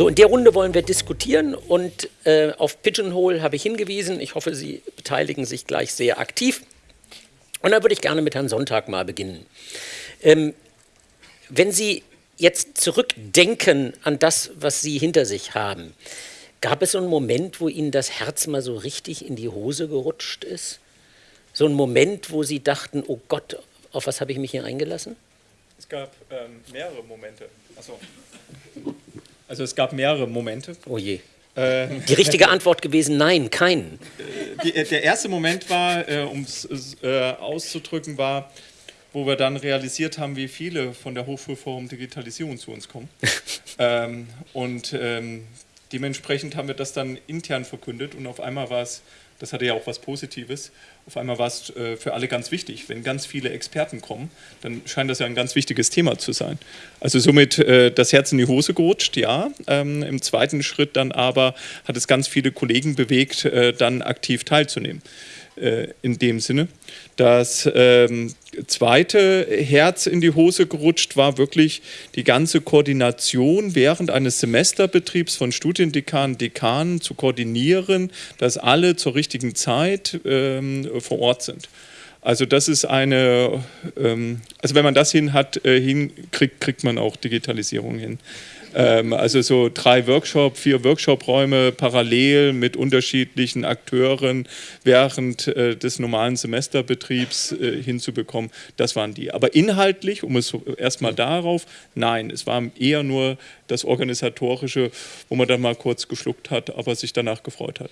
So, in der Runde wollen wir diskutieren und äh, auf Pigeonhole habe ich hingewiesen. Ich hoffe, Sie beteiligen sich gleich sehr aktiv. Und da würde ich gerne mit Herrn Sonntag mal beginnen. Ähm, wenn Sie jetzt zurückdenken an das, was Sie hinter sich haben, gab es so einen Moment, wo Ihnen das Herz mal so richtig in die Hose gerutscht ist? So einen Moment, wo Sie dachten, oh Gott, auf was habe ich mich hier eingelassen? Es gab ähm, mehrere Momente. Achso. Also es gab mehrere Momente. Oh je. Äh, die richtige Antwort gewesen, nein, keinen. Die, der erste Moment war, äh, um es äh, auszudrücken, war, wo wir dann realisiert haben, wie viele von der Hochschulforum Digitalisierung zu uns kommen. ähm, und ähm, dementsprechend haben wir das dann intern verkündet und auf einmal war es das hatte ja auch was Positives. Auf einmal war es äh, für alle ganz wichtig. Wenn ganz viele Experten kommen, dann scheint das ja ein ganz wichtiges Thema zu sein. Also somit äh, das Herz in die Hose gerutscht, ja. Ähm, Im zweiten Schritt dann aber hat es ganz viele Kollegen bewegt, äh, dann aktiv teilzunehmen. Äh, in dem Sinne. Das ähm, zweite Herz in die Hose gerutscht war wirklich die ganze Koordination während eines Semesterbetriebs von Studiendekanen, Dekanen zu koordinieren, dass alle zur richtigen Zeit ähm, vor Ort sind. Also das ist eine, ähm, also wenn man das hin hat, äh, hinkriegt, kriegt man auch Digitalisierung hin. Ähm, also so drei Workshop, vier Workshop-Räume parallel mit unterschiedlichen Akteuren während äh, des normalen Semesterbetriebs äh, hinzubekommen, das waren die. Aber inhaltlich, um es erstmal darauf, nein, es war eher nur das Organisatorische, wo man dann mal kurz geschluckt hat, aber sich danach gefreut hat.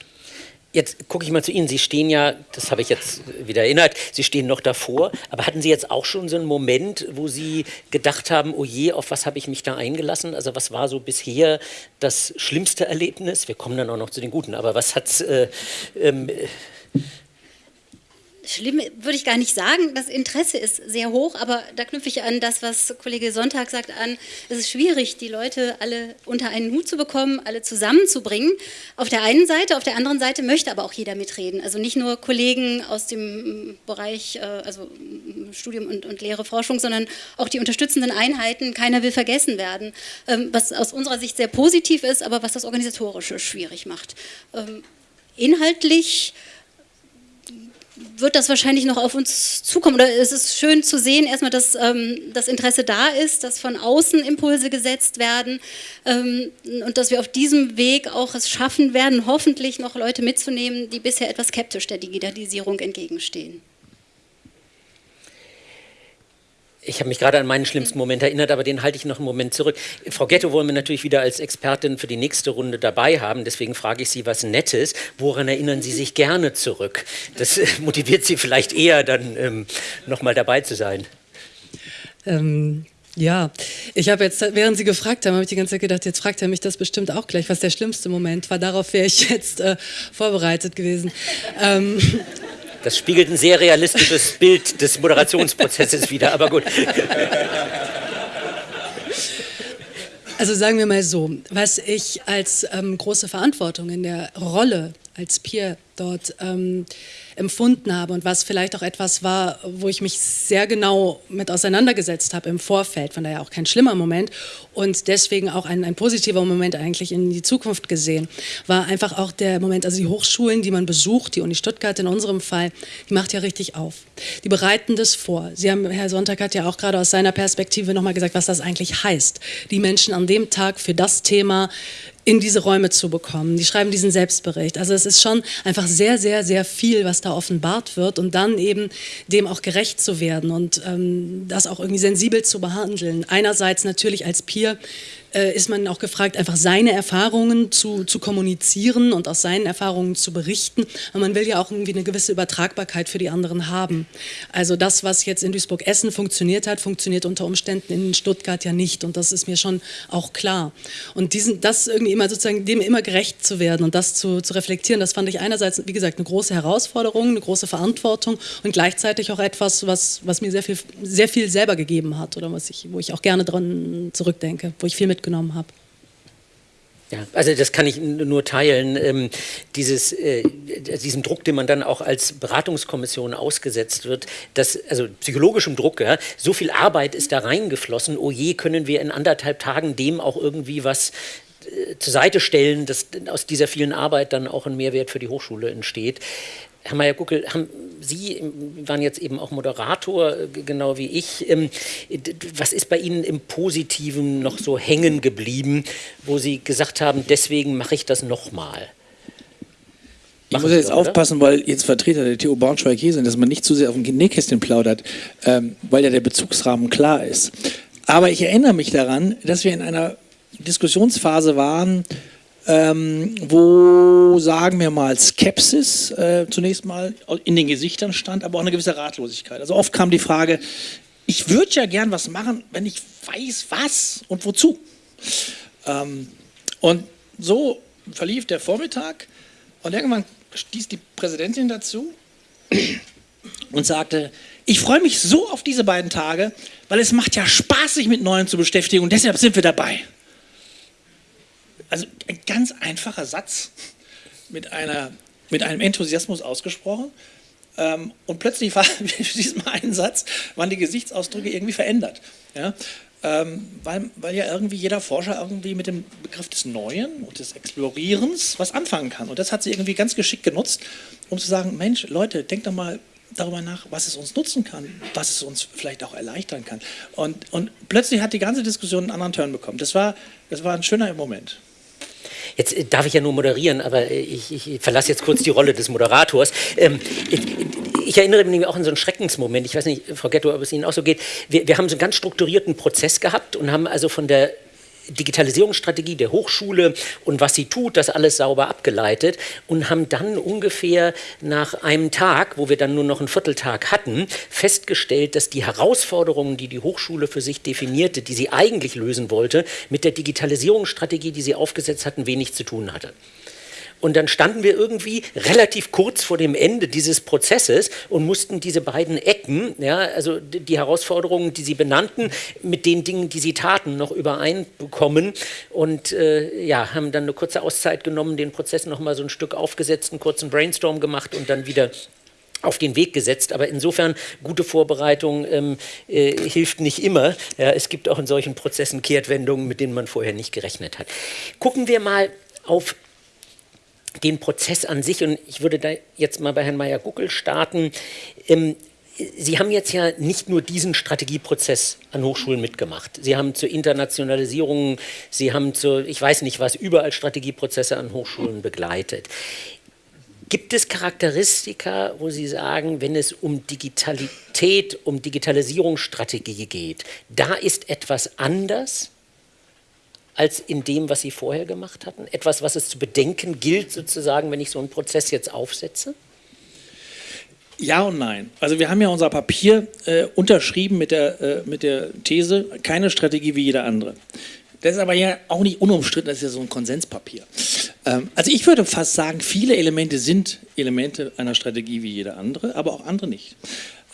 Jetzt gucke ich mal zu Ihnen. Sie stehen ja, das habe ich jetzt wieder erinnert, Sie stehen noch davor. Aber hatten Sie jetzt auch schon so einen Moment, wo Sie gedacht haben, oh je, auf was habe ich mich da eingelassen? Also was war so bisher das schlimmste Erlebnis? Wir kommen dann auch noch zu den Guten. Aber was hat äh, ähm, schlimm würde ich gar nicht sagen. Das Interesse ist sehr hoch, aber da knüpfe ich an das, was Kollege Sonntag sagt, an. Es ist schwierig, die Leute alle unter einen Hut zu bekommen, alle zusammenzubringen. Auf der einen Seite, auf der anderen Seite möchte aber auch jeder mitreden. Also nicht nur Kollegen aus dem Bereich, äh, also Studium und, und Lehre, Forschung, sondern auch die unterstützenden Einheiten. Keiner will vergessen werden, ähm, was aus unserer Sicht sehr positiv ist, aber was das Organisatorische schwierig macht. Ähm, inhaltlich wird das wahrscheinlich noch auf uns zukommen. Oder es ist schön zu sehen, erstmal, dass ähm, das Interesse da ist, dass von außen Impulse gesetzt werden ähm, und dass wir auf diesem Weg auch es schaffen werden, hoffentlich noch Leute mitzunehmen, die bisher etwas skeptisch der Digitalisierung entgegenstehen. Ich habe mich gerade an meinen schlimmsten Moment erinnert, aber den halte ich noch einen Moment zurück. Frau Ghetto wollen wir natürlich wieder als Expertin für die nächste Runde dabei haben. Deswegen frage ich Sie was Nettes. Woran erinnern Sie sich gerne zurück? Das äh, motiviert Sie vielleicht eher, dann ähm, nochmal dabei zu sein. Ähm, ja, ich habe jetzt, während Sie gefragt haben, habe ich die ganze Zeit gedacht, jetzt fragt er mich das bestimmt auch gleich, was der schlimmste Moment war. Darauf wäre ich jetzt äh, vorbereitet gewesen. Ähm, das spiegelt ein sehr realistisches Bild des Moderationsprozesses wider, aber gut. Also sagen wir mal so, was ich als ähm, große Verantwortung in der Rolle als Peer dort ähm, empfunden habe und was vielleicht auch etwas war, wo ich mich sehr genau mit auseinandergesetzt habe im Vorfeld, von daher auch kein schlimmer Moment und deswegen auch ein, ein positiver Moment eigentlich in die Zukunft gesehen, war einfach auch der Moment, also die Hochschulen, die man besucht, die Uni Stuttgart in unserem Fall, die macht ja richtig auf. Die bereiten das vor. Sie haben, Herr Sonntag hat ja auch gerade aus seiner Perspektive nochmal gesagt, was das eigentlich heißt, die Menschen an dem Tag für das Thema in diese Räume zu bekommen. Die schreiben diesen Selbstbericht. Also es ist schon einfach sehr, sehr, sehr viel, was da offenbart wird und dann eben dem auch gerecht zu werden und ähm, das auch irgendwie sensibel zu behandeln. Einerseits natürlich als Peer äh, ist man auch gefragt, einfach seine Erfahrungen zu, zu kommunizieren und aus seinen Erfahrungen zu berichten. Aber man will ja auch irgendwie eine gewisse Übertragbarkeit für die anderen haben. Also das, was jetzt in Duisburg-Essen funktioniert hat, funktioniert unter Umständen in Stuttgart ja nicht. Und das ist mir schon auch klar. Und diesen, das irgendwie immer sozusagen dem immer gerecht zu werden und das zu, zu reflektieren, das fand ich einerseits, wie gesagt, eine große Herausforderung, eine große Verantwortung und gleichzeitig auch etwas, was, was mir sehr viel, sehr viel selber gegeben hat oder was ich, wo ich auch gerne dran zurückdenke, wo ich viel mit mitgenommen habe. Ja, also das kann ich nur teilen. Ähm, dieses, äh, diesen Druck, den man dann auch als Beratungskommission ausgesetzt wird, das, also psychologischem Druck, ja, so viel Arbeit ist da reingeflossen, oh je, können wir in anderthalb Tagen dem auch irgendwie was äh, zur Seite stellen, dass aus dieser vielen Arbeit dann auch ein Mehrwert für die Hochschule entsteht. Herr Meyer-Guckel, Sie waren jetzt eben auch Moderator, äh, genau wie ich. Ähm, was ist bei Ihnen im Positiven noch so hängen geblieben, wo Sie gesagt haben, deswegen mache ich das nochmal? Ich muss jetzt aufpassen, weil jetzt Vertreter der TU Braunschweig hier sind, dass man nicht zu sehr auf dem Nähkästchen plaudert, ähm, weil ja der Bezugsrahmen klar ist. Aber ich erinnere mich daran, dass wir in einer Diskussionsphase waren, ähm, wo, sagen wir mal, Skepsis äh, zunächst mal in den Gesichtern stand, aber auch eine gewisse Ratlosigkeit. Also oft kam die Frage, ich würde ja gern was machen, wenn ich weiß, was und wozu. Ähm, und so verlief der Vormittag und irgendwann stieß die Präsidentin dazu und sagte, ich freue mich so auf diese beiden Tage, weil es macht ja Spaß, sich mit Neuen zu beschäftigen und deshalb sind wir dabei. Also ein ganz einfacher Satz mit, einer, mit einem Enthusiasmus ausgesprochen. Ähm, und plötzlich war mit diesem einen Satz, waren die Gesichtsausdrücke irgendwie verändert. Ja? Ähm, weil, weil ja irgendwie jeder Forscher irgendwie mit dem Begriff des Neuen und des Explorierens was anfangen kann. Und das hat sie irgendwie ganz geschickt genutzt, um zu sagen, Mensch, Leute, denkt doch mal darüber nach, was es uns nutzen kann, was es uns vielleicht auch erleichtern kann. Und, und plötzlich hat die ganze Diskussion einen anderen Turn bekommen. Das war, das war ein schöner Moment. Jetzt äh, darf ich ja nur moderieren, aber äh, ich, ich verlasse jetzt kurz die Rolle des Moderators. Ähm, ich, erinnere mich auch an so einen Schreckensmoment. Ich weiß nicht, Frau Getto, ob es Ihnen auch so geht. Wir, wir haben so einen ganz strukturierten Prozess gehabt und haben also von der Digitalisierungsstrategie der Hochschule und was sie tut, das alles sauber abgeleitet und haben dann ungefähr nach einem Tag, wo wir dann nur noch einen Vierteltag hatten, festgestellt, dass die Herausforderungen, die die Hochschule für sich definierte, die sie eigentlich lösen wollte, mit der Digitalisierungsstrategie, die sie aufgesetzt hatten, wenig zu tun hatte. Und dann standen wir irgendwie relativ kurz vor dem Ende dieses Prozesses und mussten diese beiden Ecken, ja, also die Herausforderungen, die Sie benannten, mit den Dingen, die Sie taten, noch übereinbekommen. Und äh, ja, haben dann eine kurze Auszeit genommen, den Prozess noch mal so ein Stück aufgesetzt, einen kurzen Brainstorm gemacht und dann wieder auf den Weg gesetzt. Aber insofern, gute Vorbereitung ähm, äh, hilft nicht immer. Ja, es gibt auch in solchen Prozessen Kehrtwendungen, mit denen man vorher nicht gerechnet hat. Gucken wir mal auf den Prozess an sich, und ich würde da jetzt mal bei Herrn Meyer-Guckel starten, ähm, Sie haben jetzt ja nicht nur diesen Strategieprozess an Hochschulen mitgemacht. Sie haben zur Internationalisierung, Sie haben zu, ich weiß nicht was, überall Strategieprozesse an Hochschulen begleitet. Gibt es Charakteristika, wo Sie sagen, wenn es um Digitalität, um Digitalisierungsstrategie geht, da ist etwas anders als in dem, was Sie vorher gemacht hatten? Etwas, was es zu bedenken gilt, sozusagen, wenn ich so einen Prozess jetzt aufsetze? Ja und nein. Also wir haben ja unser Papier äh, unterschrieben mit der, äh, mit der These, keine Strategie wie jeder andere. Das ist aber ja auch nicht unumstritten, das ist ja so ein Konsenspapier. Ähm, also ich würde fast sagen, viele Elemente sind Elemente einer Strategie wie jede andere, aber auch andere nicht.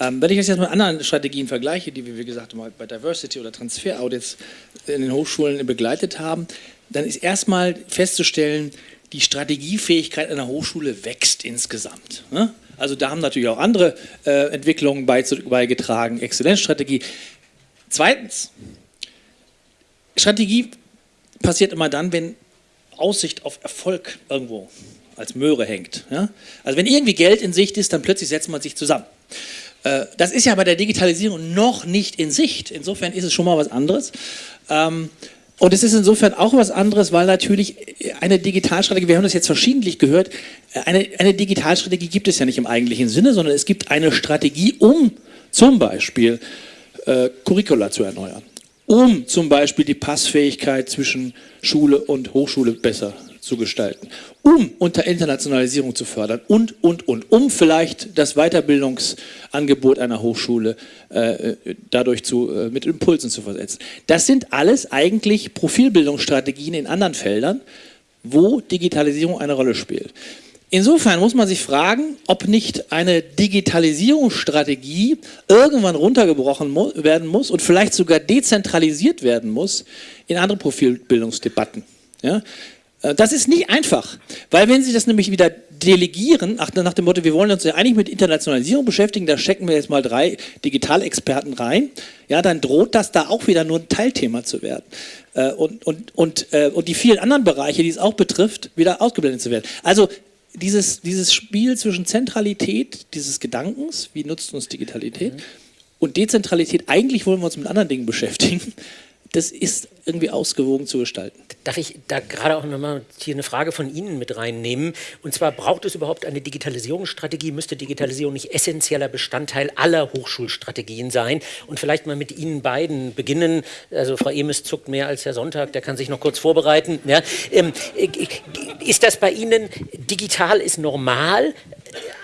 Ähm, wenn ich das jetzt mit anderen Strategien vergleiche, die wir, wie gesagt, mal bei Diversity oder Transfer-Audits in den Hochschulen begleitet haben, dann ist erstmal festzustellen, die Strategiefähigkeit einer Hochschule wächst insgesamt. Ne? Also da haben natürlich auch andere äh, Entwicklungen beigetragen, Exzellenzstrategie. Zweitens, Strategie passiert immer dann, wenn Aussicht auf Erfolg irgendwo als Möhre hängt. Ja? Also wenn irgendwie Geld in Sicht ist, dann plötzlich setzt man sich zusammen. Äh, das ist ja bei der Digitalisierung noch nicht in Sicht. Insofern ist es schon mal was anderes. Ähm, und es ist insofern auch was anderes, weil natürlich eine Digitalstrategie, wir haben das jetzt verschiedentlich gehört, eine, eine Digitalstrategie gibt es ja nicht im eigentlichen Sinne, sondern es gibt eine Strategie, um zum Beispiel äh, Curricula zu erneuern, um zum Beispiel die Passfähigkeit zwischen Schule und Hochschule besser zu gestalten, um unter Internationalisierung zu fördern und, und, und, um vielleicht das Weiterbildungsangebot einer Hochschule äh, dadurch zu, äh, mit Impulsen zu versetzen. Das sind alles eigentlich Profilbildungsstrategien in anderen Feldern, wo Digitalisierung eine Rolle spielt. Insofern muss man sich fragen, ob nicht eine Digitalisierungsstrategie irgendwann runtergebrochen werden muss und vielleicht sogar dezentralisiert werden muss in andere Profilbildungsdebatten. Ja? Äh, das ist nicht einfach, weil wenn Sie das nämlich wieder delegieren, nach dem Motto, wir wollen uns ja eigentlich mit Internationalisierung beschäftigen, da stecken wir jetzt mal drei Digitalexperten rein, ja, dann droht das da auch wieder nur ein Teilthema zu werden. Äh, und, und, und, äh, und die vielen anderen Bereiche, die es auch betrifft, wieder ausgeblendet zu werden. Also dieses, dieses Spiel zwischen Zentralität dieses Gedankens, wie nutzt uns Digitalität, mhm. und Dezentralität, eigentlich wollen wir uns mit anderen Dingen beschäftigen, das ist irgendwie ausgewogen zu gestalten. Darf ich da gerade auch nochmal hier eine Frage von Ihnen mit reinnehmen? Und zwar, braucht es überhaupt eine Digitalisierungsstrategie? Müsste Digitalisierung nicht essentieller Bestandteil aller Hochschulstrategien sein? Und vielleicht mal mit Ihnen beiden beginnen. Also Frau Emes zuckt mehr als Herr Sonntag, der kann sich noch kurz vorbereiten. Ja, ähm, äh, ist das bei Ihnen, digital ist normal?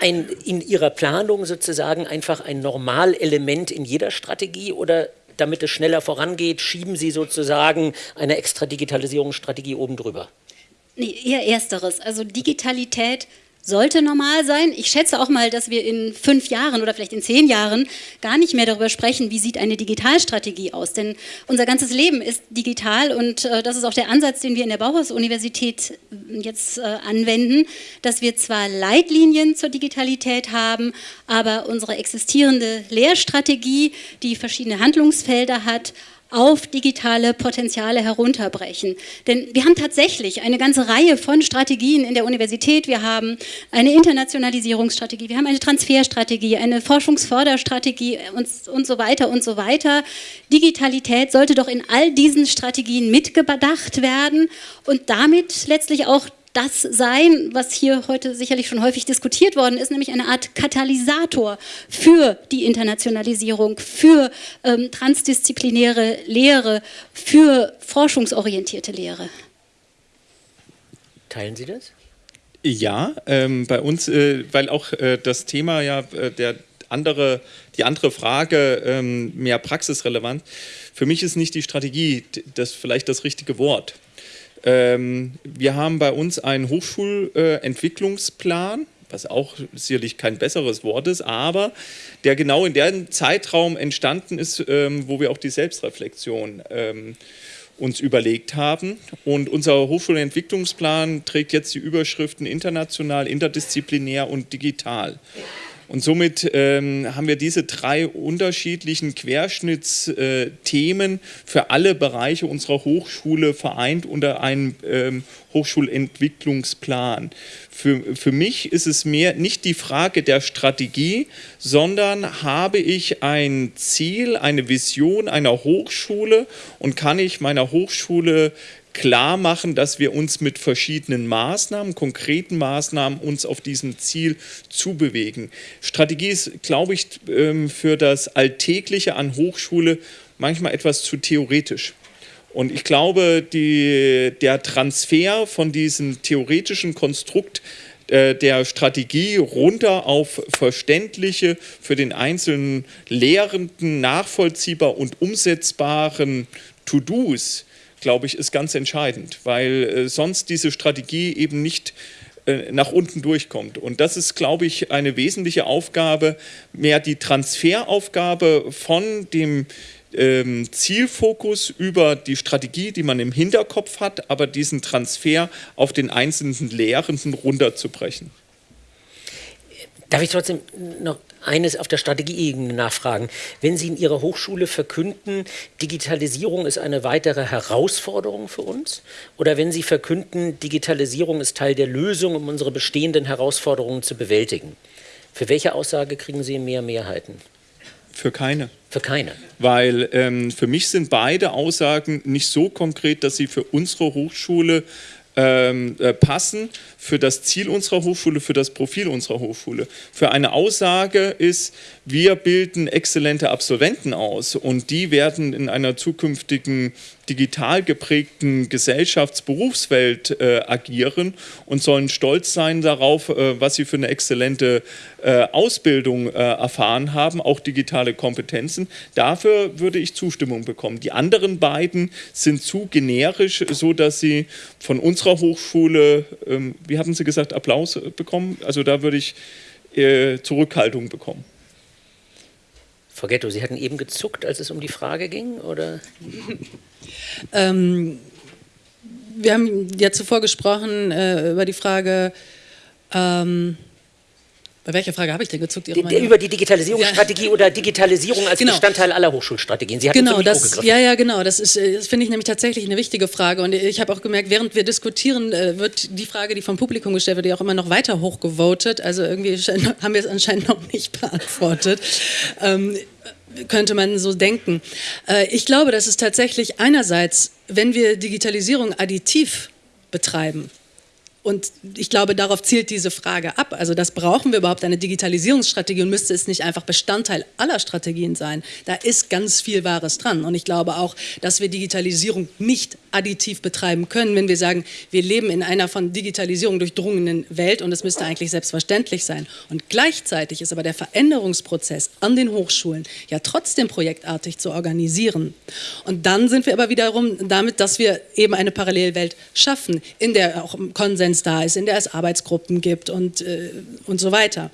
Ein, in Ihrer Planung sozusagen einfach ein Normalelement in jeder Strategie oder damit es schneller vorangeht, schieben Sie sozusagen eine extra Digitalisierungsstrategie oben drüber? Nee, eher ersteres. Also Digitalität sollte normal sein. Ich schätze auch mal, dass wir in fünf Jahren oder vielleicht in zehn Jahren gar nicht mehr darüber sprechen, wie sieht eine Digitalstrategie aus. Denn unser ganzes Leben ist digital und äh, das ist auch der Ansatz, den wir in der Bauhaus-Universität äh, jetzt äh, anwenden, dass wir zwar Leitlinien zur Digitalität haben, aber unsere existierende Lehrstrategie, die verschiedene Handlungsfelder hat, auf digitale Potenziale herunterbrechen. Denn wir haben tatsächlich eine ganze Reihe von Strategien in der Universität. Wir haben eine Internationalisierungsstrategie, wir haben eine Transferstrategie, eine Forschungsförderstrategie und, und so weiter und so weiter. Digitalität sollte doch in all diesen Strategien mitgedacht werden und damit letztlich auch das sein, was hier heute sicherlich schon häufig diskutiert worden ist, nämlich eine Art Katalysator für die Internationalisierung, für ähm, transdisziplinäre Lehre, für forschungsorientierte Lehre. Teilen Sie das? Ja, ähm, bei uns, äh, weil auch äh, das Thema ja äh, der andere, die andere Frage ähm, mehr praxisrelevant. Für mich ist nicht die Strategie das vielleicht das richtige Wort. Ähm, wir haben bei uns einen Hochschulentwicklungsplan, was auch sicherlich kein besseres Wort ist, aber der genau in dem Zeitraum entstanden ist, ähm, wo wir auch die Selbstreflexion ähm, uns überlegt haben. Und unser Hochschulentwicklungsplan trägt jetzt die Überschriften international, interdisziplinär und digital. Und somit ähm, haben wir diese drei unterschiedlichen Querschnittsthemen für alle Bereiche unserer Hochschule vereint unter einem ähm, Hochschulentwicklungsplan. Für, für mich ist es mehr nicht die Frage der Strategie, sondern habe ich ein Ziel, eine Vision einer Hochschule und kann ich meiner Hochschule klar machen, dass wir uns mit verschiedenen Maßnahmen, konkreten Maßnahmen uns auf diesem Ziel zubewegen. Strategie ist, glaube ich, ähm, für das Alltägliche an Hochschule manchmal etwas zu theoretisch. Und ich glaube, die, der Transfer von diesem theoretischen Konstrukt äh, der Strategie runter auf verständliche, für den einzelnen Lehrenden nachvollziehbar und umsetzbaren To-Dos, glaube ich, ist ganz entscheidend, weil äh, sonst diese Strategie eben nicht äh, nach unten durchkommt. Und das ist, glaube ich, eine wesentliche Aufgabe, mehr die Transferaufgabe von dem ähm, Zielfokus über die Strategie, die man im Hinterkopf hat, aber diesen Transfer auf den einzelnen Lehrenden runterzubrechen. Darf ich trotzdem noch eines auf der Strategieebene nachfragen. Wenn Sie in Ihrer Hochschule verkünden, Digitalisierung ist eine weitere Herausforderung für uns, oder wenn Sie verkünden, Digitalisierung ist Teil der Lösung, um unsere bestehenden Herausforderungen zu bewältigen, für welche Aussage kriegen Sie mehr Mehrheiten? Für keine. Für keine. Weil ähm, für mich sind beide Aussagen nicht so konkret, dass sie für unsere Hochschule ähm, äh, passen für das Ziel unserer Hochschule, für das Profil unserer Hochschule. Für eine Aussage ist, wir bilden exzellente Absolventen aus und die werden in einer zukünftigen digital geprägten Gesellschaftsberufswelt äh, agieren und sollen stolz sein darauf, äh, was sie für eine exzellente äh, Ausbildung äh, erfahren haben, auch digitale Kompetenzen. Dafür würde ich Zustimmung bekommen. Die anderen beiden sind zu generisch, so dass sie von unserer Hochschule, ähm, wie haben Sie gesagt, Applaus bekommen. Also da würde ich äh, Zurückhaltung bekommen. Frau Ghetto, Sie hatten eben gezuckt, als es um die Frage ging, oder? ähm, wir haben ja zuvor gesprochen äh, über die Frage, ähm, bei welcher Frage habe ich denn gezuckt? Die, über die Digitalisierungsstrategie ja. oder Digitalisierung als genau. Bestandteil aller Hochschulstrategien. Sie hat genau, das, ja, ja, genau. Das, ist, äh, das finde ich nämlich tatsächlich eine wichtige Frage. Und ich habe auch gemerkt, während wir diskutieren, äh, wird die Frage, die vom Publikum gestellt wird, ja auch immer noch weiter hochgevotet. Also irgendwie haben wir es anscheinend noch nicht beantwortet. Ähm, könnte man so denken. Äh, ich glaube, dass es tatsächlich einerseits, wenn wir Digitalisierung additiv betreiben, und ich glaube, darauf zielt diese Frage ab. Also das brauchen wir überhaupt eine Digitalisierungsstrategie und müsste es nicht einfach Bestandteil aller Strategien sein. Da ist ganz viel Wahres dran. Und ich glaube auch, dass wir Digitalisierung nicht additiv betreiben können, wenn wir sagen, wir leben in einer von Digitalisierung durchdrungenen Welt und es müsste eigentlich selbstverständlich sein. Und gleichzeitig ist aber der Veränderungsprozess an den Hochschulen ja trotzdem projektartig zu organisieren. Und dann sind wir aber wiederum damit, dass wir eben eine Parallelwelt schaffen, in der auch Konsens Konsens da ist, in der es Arbeitsgruppen gibt und, äh, und so weiter.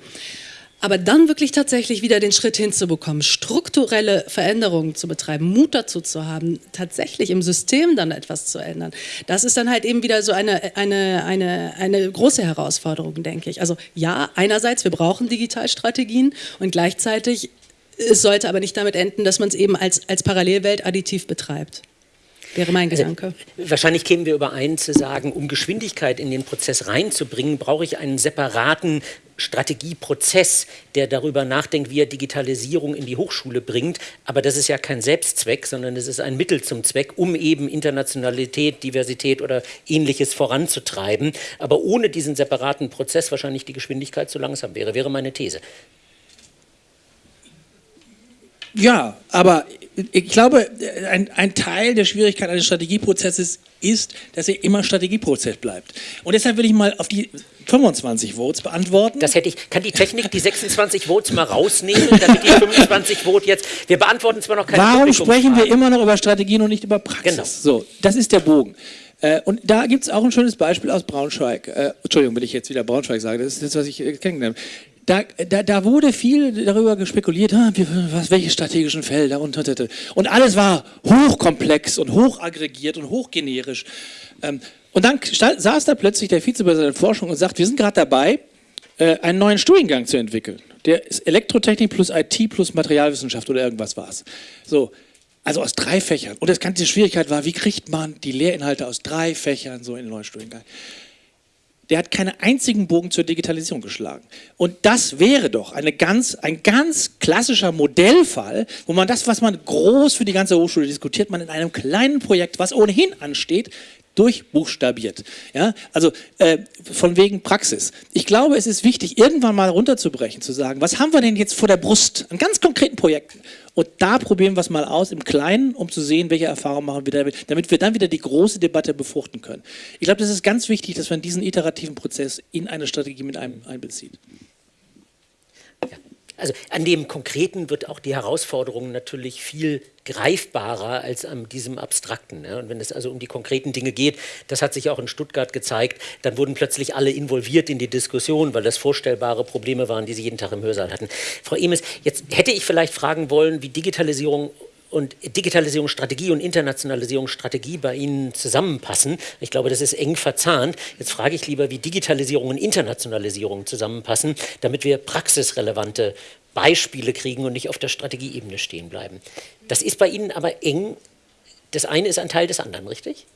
Aber dann wirklich tatsächlich wieder den Schritt hinzubekommen, strukturelle Veränderungen zu betreiben, Mut dazu zu haben, tatsächlich im System dann etwas zu ändern, das ist dann halt eben wieder so eine, eine, eine, eine große Herausforderung, denke ich. Also ja, einerseits, wir brauchen Digitalstrategien und gleichzeitig, es sollte aber nicht damit enden, dass man es eben als, als Parallelwelt additiv betreibt wäre mein also, Gedanke. Also, wahrscheinlich kämen wir überein zu sagen, um Geschwindigkeit in den Prozess reinzubringen, brauche ich einen separaten Strategieprozess, der darüber nachdenkt, wie er Digitalisierung in die Hochschule bringt. Aber das ist ja kein Selbstzweck, sondern es ist ein Mittel zum Zweck, um eben Internationalität, Diversität oder ähnliches voranzutreiben. Aber ohne diesen separaten Prozess wahrscheinlich die Geschwindigkeit zu langsam wäre, wäre meine These. Ja, aber ich glaube, ein, ein, Teil der Schwierigkeit eines Strategieprozesses ist, dass er immer Strategieprozess bleibt. Und deshalb will ich mal auf die 25 Votes beantworten. Das hätte ich. Kann die Technik die 26 Votes mal rausnehmen, damit die 25 Vote jetzt. Wir beantworten zwar noch keine Warum sprechen wir immer noch über Strategien und nicht über Praxis? Genau. So, das ist der Bogen. Äh, und da gibt es auch ein schönes Beispiel aus Braunschweig. Äh, Entschuldigung, wenn ich jetzt wieder Braunschweig sage, das ist das, was ich äh, kennengelernt habe da, da, da wurde viel darüber gespekuliert, ah, was, welche strategischen Felder und, und, und alles war hochkomplex und hochaggregiert und hochgenerisch. Ähm, und dann saß da plötzlich der Vizepräsident der Forschung und sagt, wir sind gerade dabei, äh, einen neuen Studiengang zu entwickeln. Der ist Elektrotechnik plus IT plus Materialwissenschaft oder irgendwas war es. So, also aus drei Fächern. Und das ganze Schwierigkeit war, wie kriegt man die Lehrinhalte aus drei Fächern so in den neuen Studiengang? Der hat keinen einzigen Bogen zur Digitalisierung geschlagen. Und das wäre doch eine ganz, ein ganz klassischer Modellfall, wo man das, was man groß für die ganze Hochschule diskutiert, man in einem kleinen Projekt, was ohnehin ansteht, durchbuchstabiert. Ja? Also äh, von wegen Praxis. Ich glaube, es ist wichtig, irgendwann mal runterzubrechen, zu sagen, was haben wir denn jetzt vor der Brust an ganz konkreten Projekten? Und da probieren wir es mal aus im Kleinen, um zu sehen, welche Erfahrungen machen wir damit, damit wir dann wieder die große Debatte befruchten können. Ich glaube, das ist ganz wichtig, dass man diesen iterativen Prozess in eine Strategie mit einem einbezieht. Also an dem Konkreten wird auch die Herausforderung natürlich viel greifbarer als an diesem Abstrakten. Ja. Und wenn es also um die konkreten Dinge geht, das hat sich auch in Stuttgart gezeigt, dann wurden plötzlich alle involviert in die Diskussion, weil das vorstellbare Probleme waren, die sie jeden Tag im Hörsaal hatten. Frau Emes, jetzt hätte ich vielleicht fragen wollen, wie Digitalisierung und Digitalisierungsstrategie und Internationalisierungsstrategie bei Ihnen zusammenpassen. Ich glaube, das ist eng verzahnt. Jetzt frage ich lieber, wie Digitalisierung und Internationalisierung zusammenpassen, damit wir praxisrelevante Beispiele kriegen und nicht auf der Strategieebene stehen bleiben. Das ist bei Ihnen aber eng. Das eine ist ein Teil des anderen, richtig?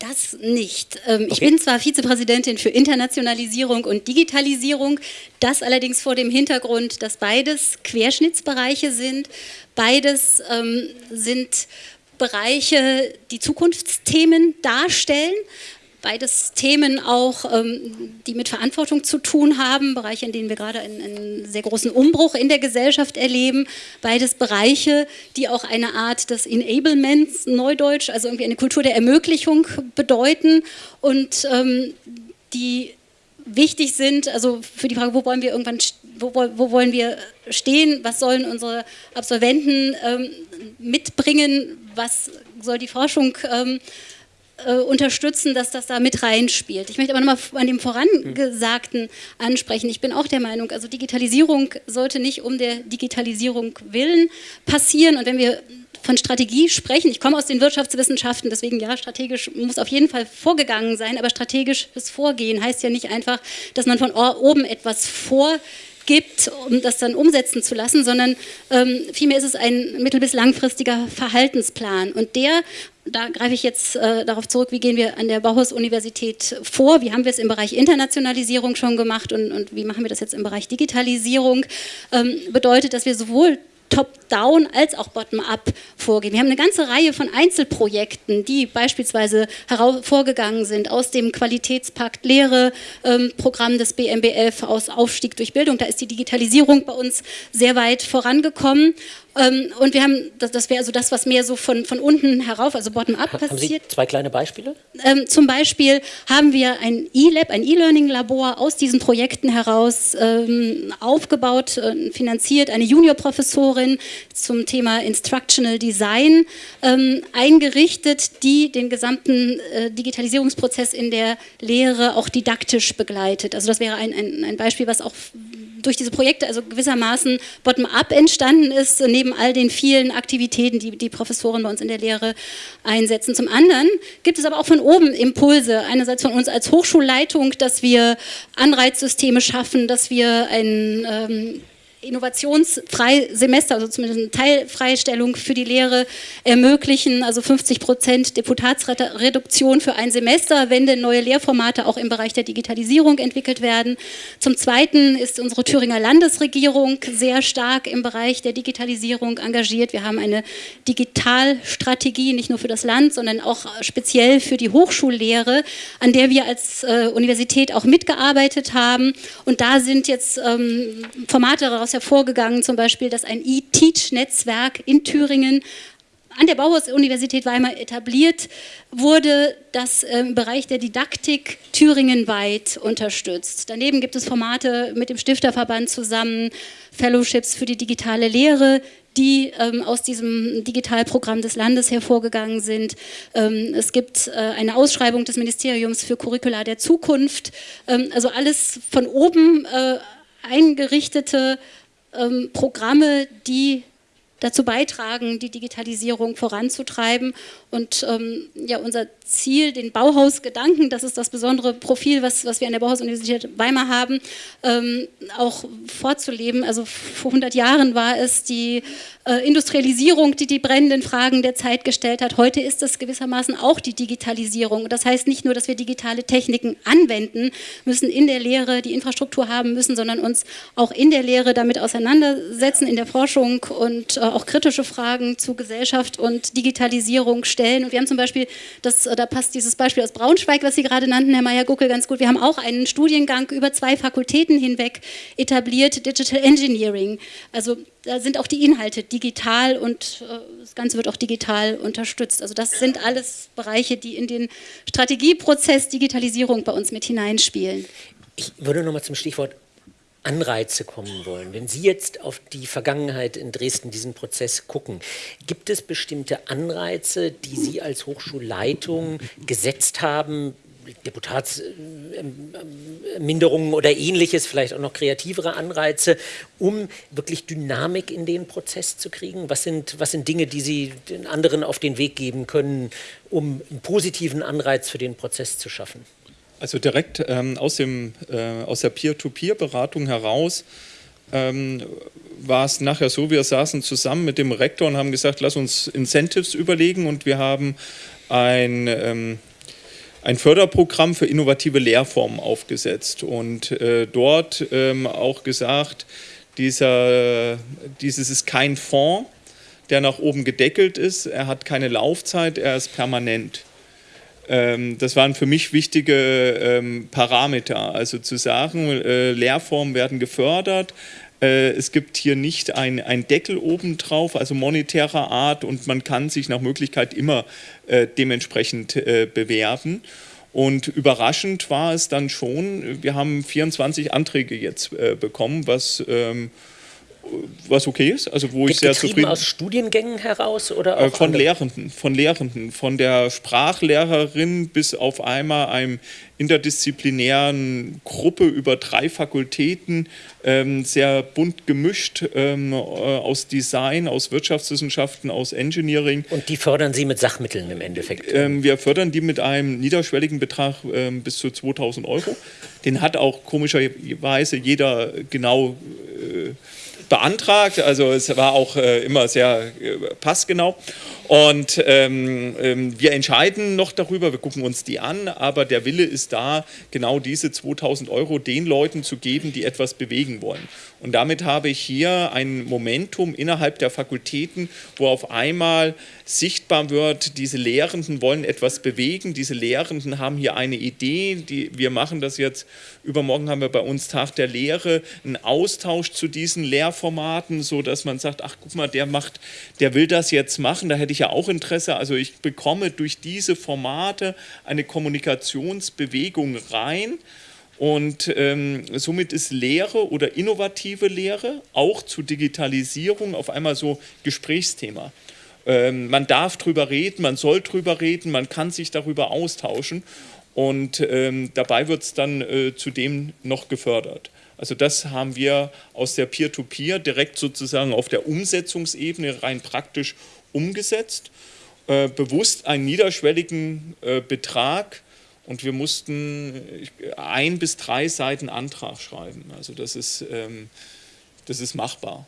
Das nicht. Ähm, okay. Ich bin zwar Vizepräsidentin für Internationalisierung und Digitalisierung, das allerdings vor dem Hintergrund, dass beides Querschnittsbereiche sind. Beides ähm, sind Bereiche, die Zukunftsthemen darstellen. Beides Themen auch, ähm, die mit Verantwortung zu tun haben, Bereiche, in denen wir gerade einen, einen, sehr großen Umbruch in der Gesellschaft erleben. Beides Bereiche, die auch eine Art des Enablements, Neudeutsch, also irgendwie eine Kultur der Ermöglichung bedeuten. Und ähm, die wichtig sind, also für die Frage, wo wollen wir irgendwann, wo, wo wollen wir stehen, was sollen unsere Absolventen ähm, mitbringen, was soll die Forschung ähm, äh, unterstützen, dass das da mit reinspielt. Ich möchte aber nochmal an dem Vorangesagten ansprechen. Ich bin auch der Meinung, also Digitalisierung sollte nicht um der Digitalisierung willen passieren. Und wenn wir von Strategie sprechen. Ich komme aus den Wirtschaftswissenschaften, deswegen ja, strategisch muss auf jeden Fall vorgegangen sein, aber strategisches Vorgehen heißt ja nicht einfach, dass man von oben etwas vorgibt, um das dann umsetzen zu lassen, sondern ähm, vielmehr ist es ein mittel- bis langfristiger Verhaltensplan. Und der da greife ich jetzt äh, darauf zurück, wie gehen wir an der Bauhaus-Universität vor, wie haben wir es im Bereich Internationalisierung schon gemacht und, und wie machen wir das jetzt im Bereich Digitalisierung, ähm, bedeutet, dass wir sowohl top-down als auch bottom-up vorgehen. Wir haben eine ganze Reihe von Einzelprojekten, die beispielsweise hervorgegangen sind aus dem Qualitätspakt Lehre ähm, Programm des BMBF aus Aufstieg durch Bildung. Da ist die Digitalisierung bei uns sehr weit vorangekommen. Ähm, und wir haben, das, das wäre also das, was mehr so von, von unten herauf, also bottom-up passiert. Haben Sie zwei kleine Beispiele? Ähm, zum Beispiel haben wir ein E-Lab, ein E-Learning-Labor aus diesen Projekten heraus ähm, aufgebaut, äh, finanziert, eine Juniorprofessorin zum Thema Instructional Design ähm, eingerichtet, die den gesamten äh, Digitalisierungsprozess in der Lehre auch didaktisch begleitet. Also das wäre ein, ein, ein Beispiel, was auch durch diese Projekte also gewissermaßen bottom-up entstanden ist, neben all den vielen Aktivitäten, die die Professoren bei uns in der Lehre einsetzen. Zum anderen gibt es aber auch von oben Impulse, einerseits von uns als Hochschulleitung, dass wir Anreizsysteme schaffen, dass wir ein ähm, innovationsfrei Semester, also zumindest eine Teilfreistellung für die Lehre ermöglichen, also 50 Prozent Deputatsreduktion für ein Semester, wenn denn neue Lehrformate auch im Bereich der Digitalisierung entwickelt werden. Zum Zweiten ist unsere Thüringer Landesregierung sehr stark im Bereich der Digitalisierung engagiert. Wir haben eine Digitalstrategie, nicht nur für das Land, sondern auch speziell für die Hochschullehre, an der wir als äh, Universität auch mitgearbeitet haben. Und da sind jetzt ähm, Formate daraus daraus hervorgegangen, zum Beispiel, dass ein E-Teach-Netzwerk in Thüringen an der Bauhaus-Universität Weimar etabliert wurde, das im Bereich der Didaktik thüringenweit unterstützt. Daneben gibt es Formate mit dem Stifterverband zusammen, Fellowships für die digitale Lehre, die ähm, aus diesem Digitalprogramm des Landes hervorgegangen sind. Ähm, es gibt äh, eine Ausschreibung des Ministeriums für Curricula der Zukunft. Ähm, also alles von oben äh, eingerichtete ähm, Programme, die dazu beitragen, die Digitalisierung voranzutreiben. Und ähm, ja, unser Ziel, den Bauhausgedanken, das ist das besondere Profil, was, was wir an der Bauhaus-Universität Weimar haben, ähm, auch vorzuleben. Also vor 100 Jahren war es die äh, Industrialisierung, die die brennenden Fragen der Zeit gestellt hat. Heute ist es gewissermaßen auch die Digitalisierung. Das heißt nicht nur, dass wir digitale Techniken anwenden müssen, in der Lehre die Infrastruktur haben müssen, sondern uns auch in der Lehre damit auseinandersetzen, in der Forschung und äh, auch kritische Fragen zu Gesellschaft und Digitalisierung stellen. Und wir haben zum Beispiel, das, da passt dieses Beispiel aus Braunschweig, was Sie gerade nannten, Herr Meyer-Guckel, ganz gut. Wir haben auch einen Studiengang über zwei Fakultäten hinweg etabliert, Digital Engineering. Also da sind auch die Inhalte digital und äh, das Ganze wird auch digital unterstützt. Also das sind alles Bereiche, die in den Strategieprozess Digitalisierung bei uns mit hineinspielen. Ich würde nochmal zum Stichwort Anreize kommen wollen. Wenn Sie jetzt auf die Vergangenheit in Dresden, diesen Prozess gucken, gibt es bestimmte Anreize, die Sie als Hochschulleitung gesetzt haben, Deputatsminderungen oder ähnliches, vielleicht auch noch kreativere Anreize, um wirklich Dynamik in den Prozess zu kriegen? Was sind, was sind Dinge, die Sie den anderen auf den Weg geben können, um einen positiven Anreiz für den Prozess zu schaffen? Also direkt ähm, aus, dem, äh, aus der Peer-to-Peer-Beratung heraus ähm, war es nachher so, wir saßen zusammen mit dem Rektor und haben gesagt, lass uns Incentives überlegen und wir haben ein, ähm, ein Förderprogramm für innovative Lehrformen aufgesetzt und äh, dort ähm, auch gesagt, dieser, dieses ist kein Fonds, der nach oben gedeckelt ist, er hat keine Laufzeit, er ist permanent. Ähm, das waren für mich wichtige ähm, Parameter. Also zu sagen, äh, Lehrformen werden gefördert, äh, es gibt hier nicht ein, ein Deckel obendrauf, also monetärer Art und man kann sich nach Möglichkeit immer äh, dementsprechend bewerben. Und überraschend war es dann schon, wir haben 24 Anträge jetzt bekommen, was ähm, was okay ist, also wo ich sehr zufrieden aus Studiengängen heraus oder äh, von andere? Lehrenden, von Lehrenden, von der Sprachlehrerin bis auf einmal einem interdisziplinären Gruppe über drei Fakultäten ähm, sehr bunt gemischt ähm, äh, aus Design, aus Wirtschaftswissenschaften, aus Engineering. Und die fördern Sie mit Sachmitteln im Endeffekt? Ähm, wir fördern die mit einem niederschwelligen Betrag ähm, bis zu 2000 Euro. Den hat auch komischerweise jeder genau äh, beantragt. Also es war auch äh, immer sehr äh, passgenau. Und ähm, ähm, wir entscheiden noch darüber, wir gucken uns die an, aber der Wille ist da, genau diese 2000 Euro den Leuten zu geben, die etwas bewegen wollen. Und damit habe ich hier ein Momentum innerhalb der Fakultäten, wo auf einmal sichtbar wird, diese Lehrenden wollen etwas bewegen, diese Lehrenden haben hier eine Idee, die, wir machen das jetzt, übermorgen haben wir bei uns Tag der Lehre, einen Austausch zu diesen Lehrformaten, so dass man sagt, ach guck mal, der macht, der will das jetzt machen, da hätte ich ja auch Interesse, also ich bekomme durch diese Formate eine Kommunikationsbewegung rein, und ähm, somit ist Lehre oder innovative Lehre auch zu Digitalisierung auf einmal so Gesprächsthema. Ähm, man darf drüber reden, man soll drüber reden, man kann sich darüber austauschen und ähm, dabei wird es dann äh, zudem noch gefördert. Also das haben wir aus der Peer-to-Peer -Peer direkt sozusagen auf der Umsetzungsebene rein praktisch umgesetzt. Äh, bewusst einen niederschwelligen äh, Betrag und wir mussten ein bis drei Seiten Antrag schreiben. Also das ist, ähm, das ist machbar.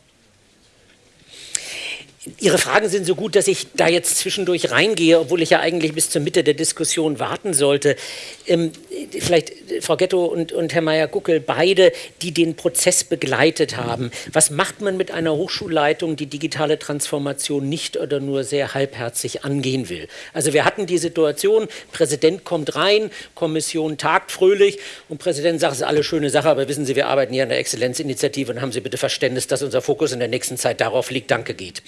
Ihre Fragen sind so gut, dass ich da jetzt zwischendurch reingehe, obwohl ich ja eigentlich bis zur Mitte der Diskussion warten sollte. Ähm, vielleicht Frau Ghetto und, und Herr Meyer-Guckel, beide, die den Prozess begleitet haben. Was macht man mit einer Hochschulleitung, die digitale Transformation nicht oder nur sehr halbherzig angehen will? Also wir hatten die Situation, Präsident kommt rein, Kommission tagt fröhlich und Präsident sagt, es ist alles schöne Sache, aber wissen Sie, wir arbeiten hier an der Exzellenzinitiative und haben Sie bitte Verständnis, dass unser Fokus in der nächsten Zeit darauf liegt, danke geht.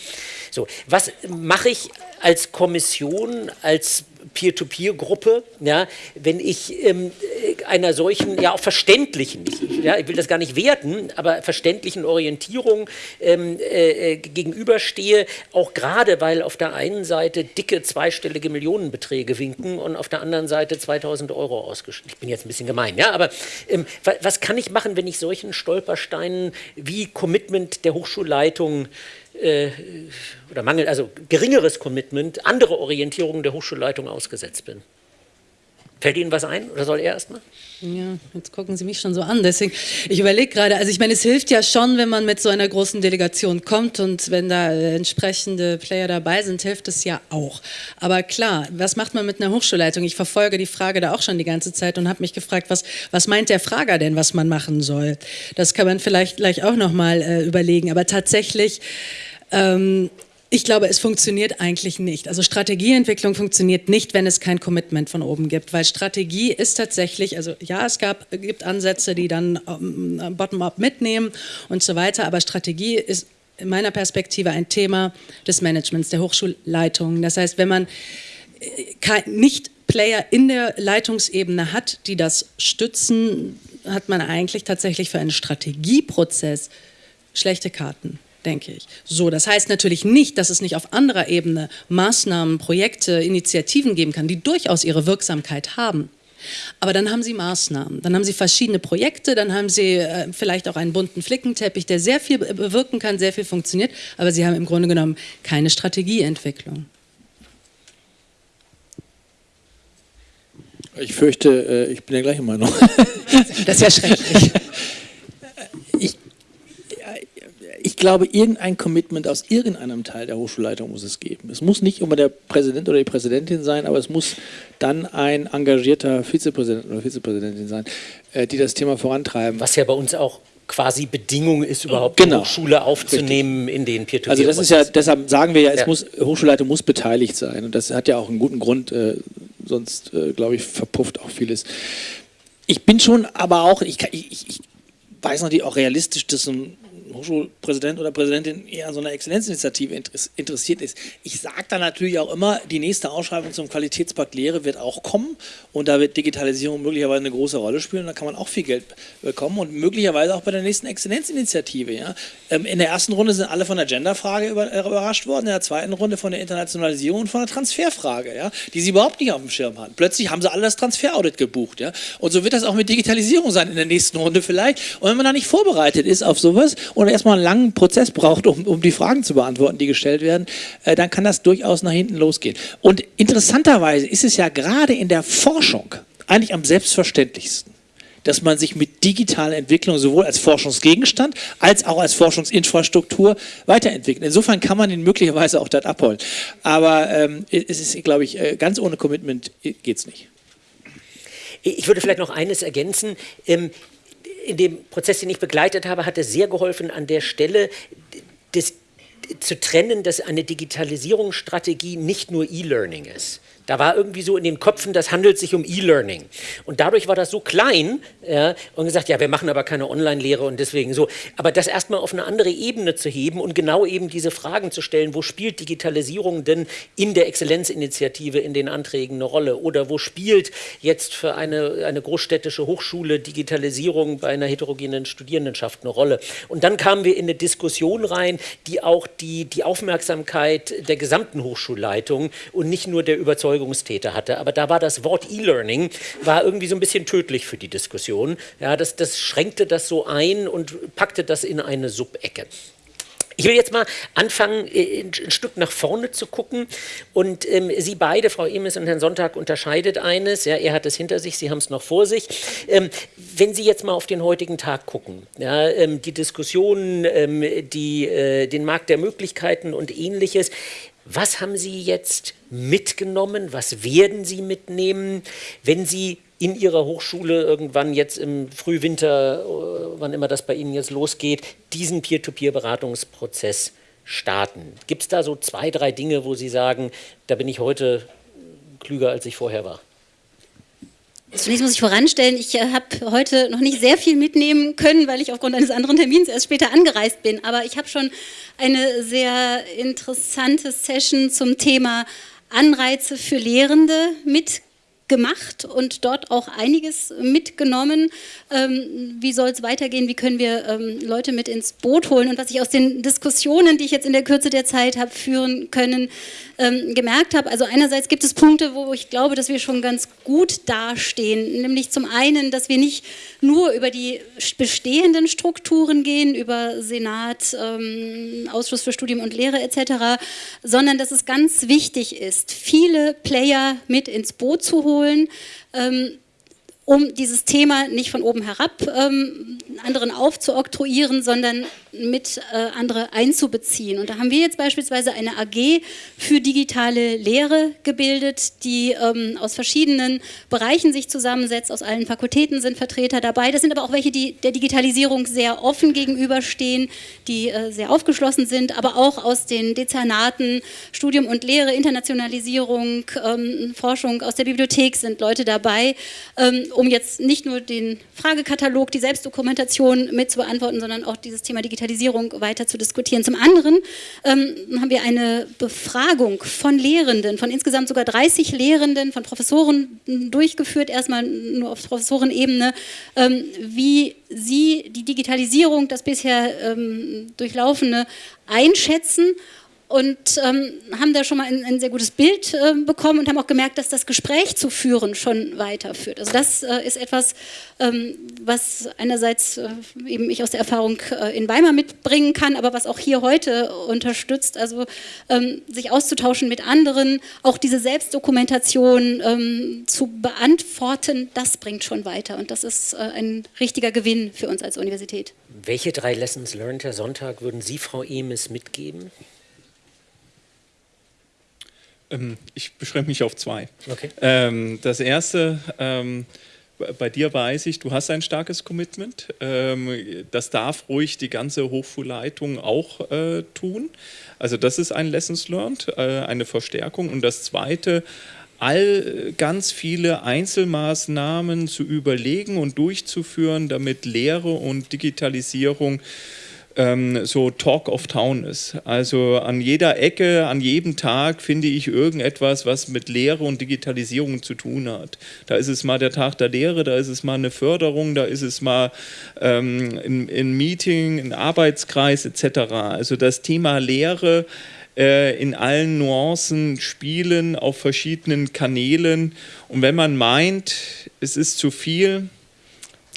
So, was mache ich als Kommission, als Peer-to-Peer-Gruppe, ja, wenn ich ähm, einer solchen, ja auch verständlichen, ich, ja, ich will das gar nicht werten, aber verständlichen Orientierung ähm, äh, gegenüberstehe, auch gerade, weil auf der einen Seite dicke zweistellige Millionenbeträge winken und auf der anderen Seite 2000 Euro ausgeschrieben. Ich bin jetzt ein bisschen gemein, ja, aber ähm, was kann ich machen, wenn ich solchen Stolpersteinen wie Commitment der Hochschulleitung äh, oder Mangel, also geringeres Commitment, andere Orientierungen der Hochschulleitung ausgesetzt bin. Fällt Ihnen was ein oder soll er erstmal? Ja, jetzt gucken Sie mich schon so an. Deswegen, ich überlege gerade, also ich meine, es hilft ja schon, wenn man mit so einer großen Delegation kommt und wenn da äh, entsprechende Player dabei sind, hilft es ja auch. Aber klar, was macht man mit einer Hochschulleitung? Ich verfolge die Frage da auch schon die ganze Zeit und habe mich gefragt, was, was meint der Frager denn, was man machen soll? Das kann man vielleicht gleich auch nochmal äh, überlegen. Aber tatsächlich, ähm, ich glaube, es funktioniert eigentlich nicht. Also Strategieentwicklung funktioniert nicht, wenn es kein Commitment von oben gibt, weil Strategie ist tatsächlich, also ja, es gab, gibt Ansätze, die dann ähm, bottom-up mitnehmen und so weiter, aber Strategie ist in meiner Perspektive ein Thema des Managements, der Hochschulleitung. Das heißt, wenn man äh, nicht Player in der Leitungsebene hat, die das stützen, hat man eigentlich tatsächlich für einen Strategieprozess schlechte Karten denke ich. So, das heißt natürlich nicht, dass es nicht auf anderer Ebene Maßnahmen, Projekte, Initiativen geben kann, die durchaus ihre Wirksamkeit haben. Aber dann haben Sie Maßnahmen, dann haben Sie verschiedene Projekte, dann haben Sie äh, vielleicht auch einen bunten Flickenteppich, der sehr viel bewirken kann, sehr viel funktioniert, aber Sie haben im Grunde genommen keine Strategieentwicklung. Ich fürchte, äh, ich bin der gleichen Meinung. Das ist ja schrecklich. Ich glaube, irgendein Commitment aus irgendeinem Teil der Hochschulleitung muss es geben. Es muss nicht immer der Präsident oder die Präsidentin sein, aber es muss dann ein engagierter Vizepräsident oder Vizepräsidentin sein, äh, die das Thema vorantreiben. Was ja bei uns auch quasi Bedingung ist, überhaupt genau. Hochschule aufzunehmen Richtig. in den peer to Also das ist ja, deshalb sagen wir ja, es ja. muss, Hochschulleitung muss beteiligt sein und das hat ja auch einen guten Grund, äh, sonst äh, glaube ich verpufft auch vieles. Ich bin schon aber auch, ich, ich, ich weiß natürlich auch realistisch, dass ein Hochschulpräsident oder Präsidentin eher an so einer Exzellenzinitiative interessiert ist. Ich sage da natürlich auch immer, die nächste Ausschreibung zum Qualitätspakt Lehre wird auch kommen und da wird Digitalisierung möglicherweise eine große Rolle spielen. Da kann man auch viel Geld bekommen und möglicherweise auch bei der nächsten Exzellenzinitiative. Ja. Ähm, in der ersten Runde sind alle von der Genderfrage äh, überrascht worden, in der zweiten Runde von der Internationalisierung und von der Transferfrage, ja, die sie überhaupt nicht auf dem Schirm hatten. Plötzlich haben sie alle das Transferaudit gebucht. Ja. Und so wird das auch mit Digitalisierung sein in der nächsten Runde vielleicht. Und wenn man da nicht vorbereitet ist auf sowas und erstmal einen langen Prozess braucht, um, um die Fragen zu beantworten, die gestellt werden, äh, dann kann das durchaus nach hinten losgehen. Und interessanterweise ist es ja gerade in der Forschung eigentlich am selbstverständlichsten dass man sich mit digitaler Entwicklung sowohl als Forschungsgegenstand als auch als Forschungsinfrastruktur weiterentwickelt. Insofern kann man ihn möglicherweise auch dort abholen. Aber ähm, es ist, glaube ich, äh, ganz ohne Commitment geht es nicht. Ich würde vielleicht noch eines ergänzen. In dem Prozess, den ich begleitet habe, hat es sehr geholfen, an der Stelle des, zu trennen, dass eine Digitalisierungsstrategie nicht nur E-Learning ist. Da war irgendwie so in den Köpfen, das handelt sich um E-Learning. Und dadurch war das so klein ja, und gesagt, ja, wir machen aber keine Online-Lehre und deswegen so. Aber das erstmal auf eine andere Ebene zu heben und genau eben diese Fragen zu stellen, wo spielt Digitalisierung denn in der Exzellenzinitiative in den Anträgen eine Rolle? Oder wo spielt jetzt für eine, eine großstädtische Hochschule Digitalisierung bei einer heterogenen Studierendenschaft eine Rolle? Und dann kamen wir in eine Diskussion rein, die auch die, die Aufmerksamkeit der gesamten Hochschulleitung und nicht nur der Überzeugung Überzeugungstäter hatte. Aber da war das Wort E-Learning war irgendwie so ein bisschen tödlich für die Diskussion. Ja, das, das schränkte das so ein und packte das in eine Subecke. Ich will jetzt mal anfangen, äh, ein Stück nach vorne zu gucken. Und ähm, Sie beide, Frau Emes und Herrn Sonntag, unterscheidet eines. Ja, er hat es hinter sich, Sie haben es noch vor sich. Ähm, wenn Sie jetzt mal auf den heutigen Tag gucken, ja, ähm, die Diskussionen, ähm, die, äh, den Markt der Möglichkeiten und ähnliches, was haben Sie jetzt mitgenommen? Was werden Sie mitnehmen, wenn Sie in Ihrer Hochschule irgendwann jetzt im Frühwinter, äh, wann immer das bei Ihnen jetzt losgeht, diesen Peer-to-Peer-Beratungsprozess starten? Gibt es da so zwei, drei Dinge, wo Sie sagen, da bin ich heute klüger, als ich vorher war? Zunächst muss ich voranstellen, ich äh, habe heute noch nicht sehr viel mitnehmen können, weil ich aufgrund eines anderen Termins erst später angereist bin. Aber ich habe schon eine sehr interessante Session zum Thema Anreize für Lehrende mitgebracht gemacht und dort auch einiges mitgenommen. Ähm, wie soll es weitergehen? Wie können wir ähm, Leute mit ins Boot holen? Und was ich aus den Diskussionen, die ich jetzt in der Kürze der Zeit habe führen können, ähm, gemerkt habe, also einerseits gibt es Punkte, wo ich glaube, dass wir schon ganz gut dastehen. Nämlich zum einen, dass wir nicht nur über die bestehenden Strukturen gehen, über Senat, ähm, Ausschuss für Studium und Lehre etc., sondern dass es ganz wichtig ist, viele Player mit ins Boot zu holen holen, ähm, um dieses Thema nicht von oben herab ähm, anderen aufzuoktroyieren, sondern mit äh, andere einzubeziehen. Und da haben wir jetzt beispielsweise eine AG für digitale Lehre gebildet, die ähm, aus verschiedenen Bereichen sich zusammensetzt. Aus allen Fakultäten sind Vertreter dabei. Das sind aber auch welche, die der Digitalisierung sehr offen gegenüberstehen, die äh, sehr aufgeschlossen sind, aber auch aus den Dezernaten Studium und Lehre, Internationalisierung, ähm, Forschung aus der Bibliothek sind Leute dabei, ähm, um jetzt nicht nur den Fragekatalog, die Selbstdokumentation mit zu beantworten, sondern auch dieses Thema Digitalisierung Digitalisierung weiter zu diskutieren. Zum anderen ähm, haben wir eine Befragung von Lehrenden, von insgesamt sogar 30 Lehrenden, von Professoren durchgeführt, erstmal nur auf Professorenebene, ähm, wie sie die Digitalisierung, das bisher ähm, durchlaufene, einschätzen und ähm, haben da schon mal ein, ein sehr gutes Bild äh, bekommen und haben auch gemerkt, dass das Gespräch zu führen schon weiterführt. Also das äh, ist etwas, ähm, was einerseits äh, eben ich aus der Erfahrung äh, in Weimar mitbringen kann, aber was auch hier heute unterstützt, also ähm, sich auszutauschen mit anderen, auch diese Selbstdokumentation ähm, zu beantworten, das bringt schon weiter und das ist äh, ein richtiger Gewinn für uns als Universität. Welche drei Lessons Learned, Herr Sonntag, würden Sie, Frau Emes, mitgeben? Ähm, ich beschränke mich auf zwei. Okay. Ähm, das erste, ähm, bei dir weiß ich, du hast ein starkes Commitment. Das darf ruhig die ganze Hochschulleitung auch äh, tun. Also das ist ein Lessons Learned, äh, eine Verstärkung. Und das zweite, all ganz viele Einzelmaßnahmen zu überlegen und durchzuführen, damit Lehre und Digitalisierung ähm, so Talk of Town ist. Also an jeder Ecke, an jedem Tag finde ich irgendetwas, was mit Lehre und Digitalisierung zu tun hat. Da ist es mal der Tag der Lehre, da ist es mal eine Förderung, da ist es mal ähm, ein, ein Meeting, ein Arbeitskreis etc. Also das Thema Lehre äh, in allen Nuancen spielen, auf verschiedenen Kanälen. Und wenn man meint, es ist zu viel,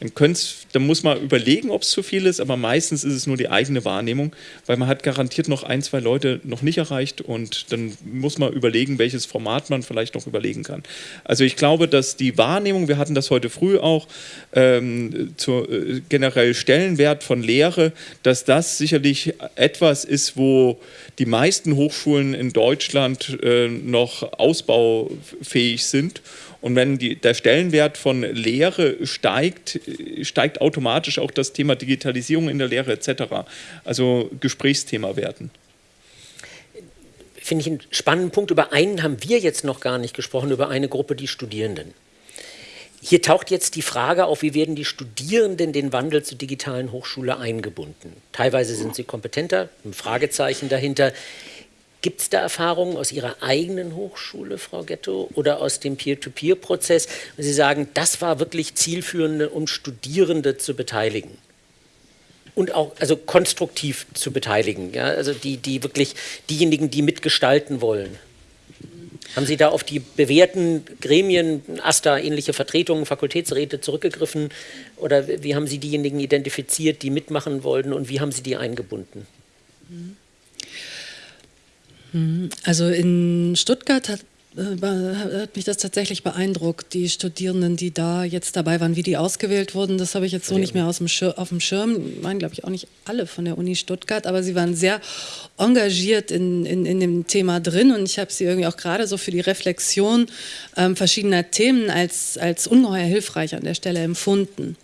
dann, dann muss man überlegen, ob es zu viel ist, aber meistens ist es nur die eigene Wahrnehmung, weil man hat garantiert noch ein, zwei Leute noch nicht erreicht und dann muss man überlegen, welches Format man vielleicht noch überlegen kann. Also ich glaube, dass die Wahrnehmung, wir hatten das heute früh auch, ähm, zur äh, generell Stellenwert von Lehre, dass das sicherlich etwas ist, wo die meisten Hochschulen in Deutschland äh, noch ausbaufähig sind und wenn die, der Stellenwert von Lehre steigt, steigt automatisch auch das Thema Digitalisierung in der Lehre etc. Also Gesprächsthema werden. Finde ich einen spannenden Punkt. Über einen haben wir jetzt noch gar nicht gesprochen, über eine Gruppe, die Studierenden. Hier taucht jetzt die Frage auf, wie werden die Studierenden den Wandel zur digitalen Hochschule eingebunden? Teilweise sind sie kompetenter, ein Fragezeichen dahinter. Gibt es da Erfahrungen aus Ihrer eigenen Hochschule, Frau Ghetto, oder aus dem Peer-to-Peer-Prozess, wo Sie sagen, das war wirklich zielführend, um Studierende zu beteiligen? Und auch also konstruktiv zu beteiligen, ja? also die, die wirklich diejenigen, die mitgestalten wollen. Haben Sie da auf die bewährten Gremien, AStA, ähnliche Vertretungen, Fakultätsräte zurückgegriffen? Oder wie haben Sie diejenigen identifiziert, die mitmachen wollten und wie haben Sie die eingebunden? Mhm. Mhm. Also in Stuttgart hat, äh, hat mich das tatsächlich beeindruckt, die Studierenden, die da jetzt dabei waren, wie die ausgewählt wurden. Das habe ich jetzt so nicht mehr aus dem Schir auf dem Schirm. Waren, glaube ich, auch nicht alle von der Uni Stuttgart, aber sie waren sehr engagiert in, in, in dem Thema drin und ich habe sie irgendwie auch gerade so für die Reflexion ähm, verschiedener Themen als, als ungeheuer hilfreich an der Stelle empfunden.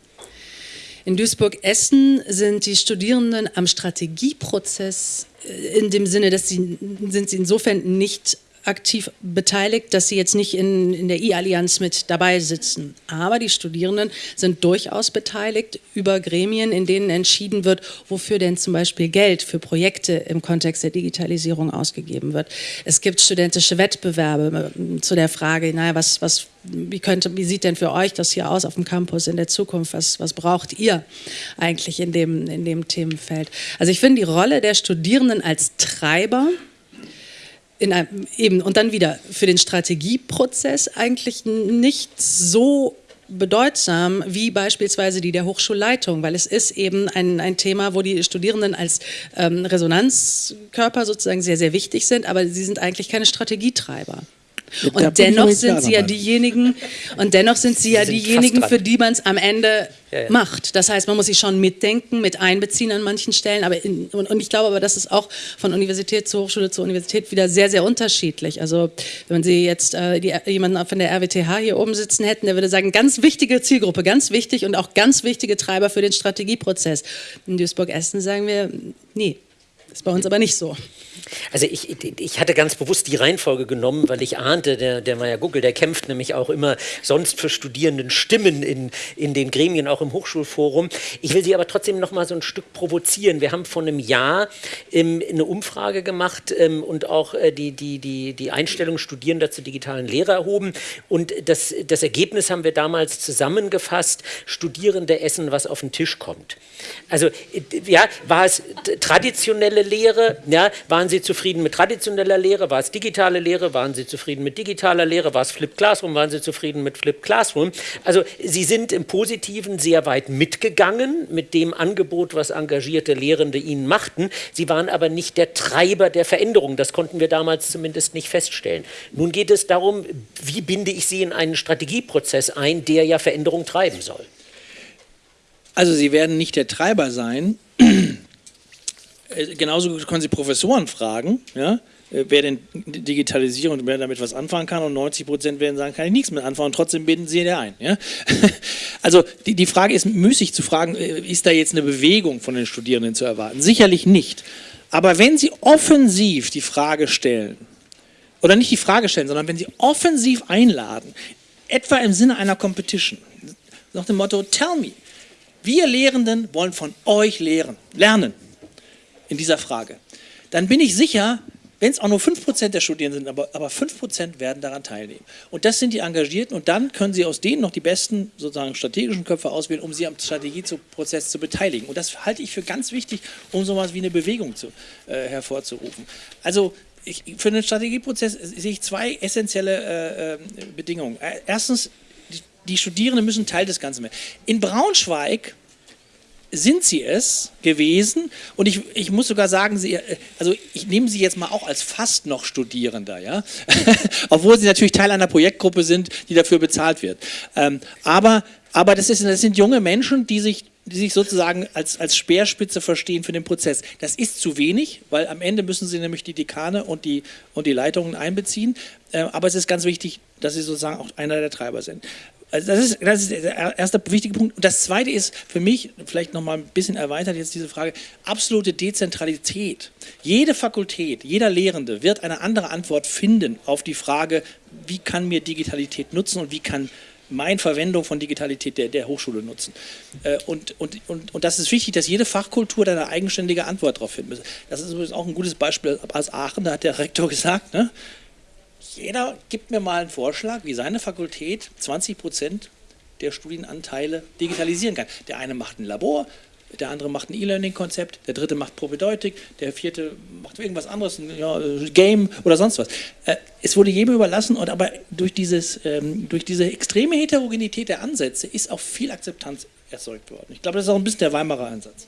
In Duisburg-Essen sind die Studierenden am Strategieprozess äh, in dem Sinne, dass sie sind sie insofern nicht aktiv beteiligt, dass sie jetzt nicht in, in der I-Allianz mit dabei sitzen. Aber die Studierenden sind durchaus beteiligt über Gremien, in denen entschieden wird, wofür denn zum Beispiel Geld für Projekte im Kontext der Digitalisierung ausgegeben wird. Es gibt studentische Wettbewerbe äh, zu der Frage, naja, was, was, wie, könnte, wie sieht denn für euch das hier aus auf dem Campus in der Zukunft? Was, was braucht ihr eigentlich in dem, in dem Themenfeld? Also ich finde die Rolle der Studierenden als Treiber einem, eben, und dann wieder für den Strategieprozess eigentlich nicht so bedeutsam wie beispielsweise die der Hochschulleitung, weil es ist eben ein, ein Thema, wo die Studierenden als ähm, Resonanzkörper sozusagen sehr, sehr wichtig sind, aber sie sind eigentlich keine Strategietreiber. Und dennoch sind sie ja diejenigen, und dennoch sind sie ja diejenigen, für die man es am Ende macht. Das heißt, man muss sie schon mitdenken, mit einbeziehen an manchen Stellen. Aber in, und, und, ich glaube aber, das ist auch von Universität zu Hochschule zu Universität wieder sehr, sehr unterschiedlich. Also wenn Sie jetzt äh, die, jemanden von der RWTH hier oben sitzen hätten, der würde sagen, ganz wichtige Zielgruppe, ganz wichtig und auch ganz wichtige Treiber für den Strategieprozess. In Duisburg-Essen sagen wir, nee, ist bei uns aber nicht so. Also ich, ich hatte ganz bewusst die Reihenfolge genommen, weil ich ahnte, der, der Meier Guckel, der kämpft nämlich auch immer sonst für Studierenden Stimmen in, in den Gremien, auch im Hochschulforum. Ich will Sie aber trotzdem noch mal so ein Stück provozieren. Wir haben vor einem Jahr ähm, eine Umfrage gemacht ähm, und auch äh, die, die, die, die Einstellung Studierender zur digitalen Lehre erhoben. Und das, das Ergebnis haben wir damals zusammengefasst, Studierende essen, was auf den Tisch kommt. Also ja, war es traditionelle Lehre, ja, waren Sie zufrieden mit traditioneller Lehre, war es digitale Lehre, waren Sie zufrieden mit digitaler Lehre, war es Flip Classroom, waren Sie zufrieden mit Flip Classroom. Also Sie sind im Positiven sehr weit mitgegangen mit dem Angebot, was engagierte Lehrende Ihnen machten. Sie waren aber nicht der Treiber der Veränderung, das konnten wir damals zumindest nicht feststellen. Nun geht es darum, wie binde ich Sie in einen Strategieprozess ein, der ja Veränderung treiben soll. Also Sie werden nicht der Treiber sein. Äh, genauso können Sie Professoren fragen, ja, äh, wer denn Digitalisierung und wer damit was anfangen kann und 90 Prozent werden sagen, kann ich nichts mit anfangen und trotzdem binden Sie der ein. Ja? Also die, die Frage ist müßig zu fragen, äh, ist da jetzt eine Bewegung von den Studierenden zu erwarten? Sicherlich nicht. Aber wenn Sie offensiv die Frage stellen, oder nicht die Frage stellen, sondern wenn Sie offensiv einladen, etwa im Sinne einer Competition, nach dem Motto, tell me, wir Lehrenden wollen von euch lehren, lernen. In dieser Frage, dann bin ich sicher, wenn es auch nur 5% der Studierenden sind, aber, aber 5% werden daran teilnehmen. Und das sind die Engagierten und dann können sie aus denen noch die besten sozusagen strategischen Köpfe auswählen, um sie am Strategieprozess zu beteiligen. Und das halte ich für ganz wichtig, um sowas wie eine Bewegung zu, äh, hervorzurufen. Also ich, für den Strategieprozess sehe ich zwei essentielle äh, äh Bedingungen. Erstens, die, die Studierenden müssen Teil des Ganzen werden. In Braunschweig sind sie es gewesen und ich, ich muss sogar sagen, sie, also ich nehme sie jetzt mal auch als fast noch Studierender, ja, obwohl sie natürlich Teil einer Projektgruppe sind, die dafür bezahlt wird. Ähm, aber aber das, ist, das sind junge Menschen, die sich die sich sozusagen als, als Speerspitze verstehen für den Prozess. Das ist zu wenig, weil am Ende müssen sie nämlich die Dekane und die, und die Leitungen einbeziehen. Äh, aber es ist ganz wichtig, dass sie sozusagen auch einer der Treiber sind. Also das ist, das ist der erste wichtige Punkt. Und das zweite ist für mich, vielleicht nochmal ein bisschen erweitert jetzt diese Frage, absolute Dezentralität. Jede Fakultät, jeder Lehrende wird eine andere Antwort finden auf die Frage, wie kann mir Digitalität nutzen und wie kann meine Verwendung von Digitalität der, der Hochschule nutzen. Äh, und, und, und, und das ist wichtig, dass jede Fachkultur da eine eigenständige Antwort darauf finden muss. Das ist übrigens auch ein gutes Beispiel aus Aachen, da hat der Rektor gesagt, ne, jeder gibt mir mal einen Vorschlag, wie seine Fakultät 20 Prozent der Studienanteile digitalisieren kann. Der eine macht ein Labor, der andere macht ein E-Learning-Konzept, der dritte macht Propedeutik, der vierte macht irgendwas anderes, ein ja, Game oder sonst was. Äh, es wurde jedem überlassen, und aber durch, dieses, ähm, durch diese extreme Heterogenität der Ansätze ist auch viel Akzeptanz erzeugt worden. Ich glaube, das ist auch ein bisschen der Weimarer Ansatz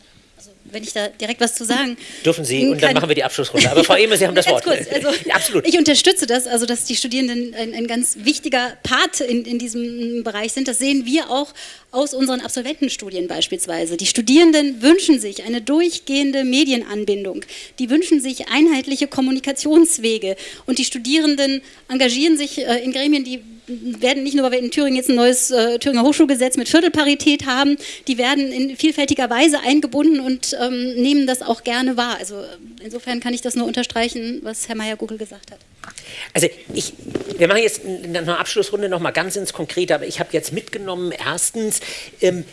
wenn ich da direkt was zu sagen. Dürfen Sie, und dann machen wir die Abschlussrunde. Aber Frau Ehme, Sie haben das Wort. Kurz, also, absolut. Ich unterstütze das, also dass die Studierenden ein, ein ganz wichtiger Part in, in diesem Bereich sind. Das sehen wir auch aus unseren Absolventenstudien beispielsweise. Die Studierenden wünschen sich eine durchgehende Medienanbindung. Die wünschen sich einheitliche Kommunikationswege. Und die Studierenden engagieren sich äh, in Gremien, die werden nicht nur, weil wir in Thüringen jetzt ein neues äh, Thüringer Hochschulgesetz mit Viertelparität haben, die werden in vielfältiger Weise eingebunden und ähm, nehmen das auch gerne wahr. Also insofern kann ich das nur unterstreichen, was Herr Meyer-Gugel gesagt hat. Also ich, wir machen jetzt in einer Abschlussrunde noch mal ganz ins Konkrete, aber ich habe jetzt mitgenommen, erstens, ähm,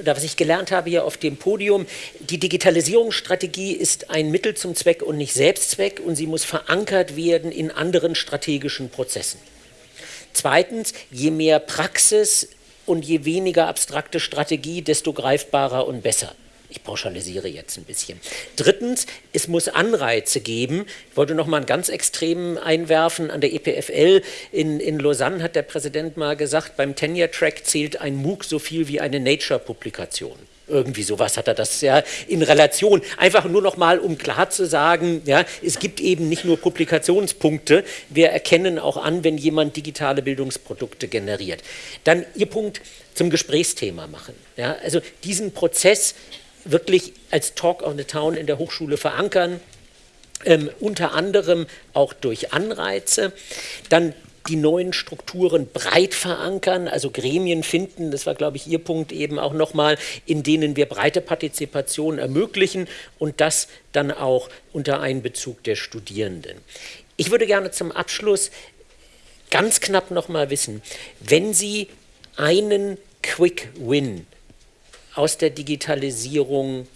oder was ich gelernt habe hier auf dem Podium, die Digitalisierungsstrategie ist ein Mittel zum Zweck und nicht Selbstzweck und sie muss verankert werden in anderen strategischen Prozessen. Zweitens, je mehr Praxis und je weniger abstrakte Strategie, desto greifbarer und besser. Ich pauschalisiere jetzt ein bisschen. Drittens, es muss Anreize geben. Ich wollte noch mal einen ganz extremen einwerfen. An der EPFL in, in Lausanne hat der Präsident mal gesagt, beim Tenure-Track zählt ein MOOC so viel wie eine Nature-Publikation. Irgendwie sowas hat er das ja in Relation. Einfach nur noch mal, um klar zu sagen, ja, es gibt eben nicht nur Publikationspunkte, wir erkennen auch an, wenn jemand digitale Bildungsprodukte generiert. Dann Ihr Punkt zum Gesprächsthema machen. Ja, also diesen Prozess wirklich als Talk of the Town in der Hochschule verankern, ähm, unter anderem auch durch Anreize. Dann die neuen Strukturen breit verankern, also Gremien finden, das war, glaube ich, Ihr Punkt eben auch nochmal, in denen wir breite Partizipation ermöglichen und das dann auch unter Einbezug der Studierenden. Ich würde gerne zum Abschluss ganz knapp nochmal wissen, wenn Sie einen Quick Win aus der Digitalisierung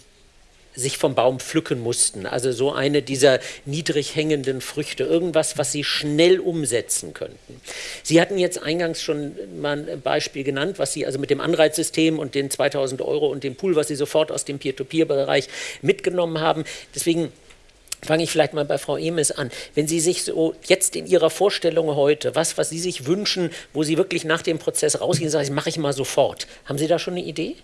sich vom Baum pflücken mussten. Also so eine dieser niedrig hängenden Früchte, irgendwas, was sie schnell umsetzen könnten. Sie hatten jetzt eingangs schon mal ein Beispiel genannt, was Sie also mit dem Anreizsystem und den 2000 Euro und dem Pool, was Sie sofort aus dem Peer-to-Peer-Bereich mitgenommen haben. Deswegen fange ich vielleicht mal bei Frau Emes an. Wenn Sie sich so jetzt in Ihrer Vorstellung heute, was, was Sie sich wünschen, wo Sie wirklich nach dem Prozess rausgehen, sagen, das mache ich mal sofort. Haben Sie da schon eine Idee?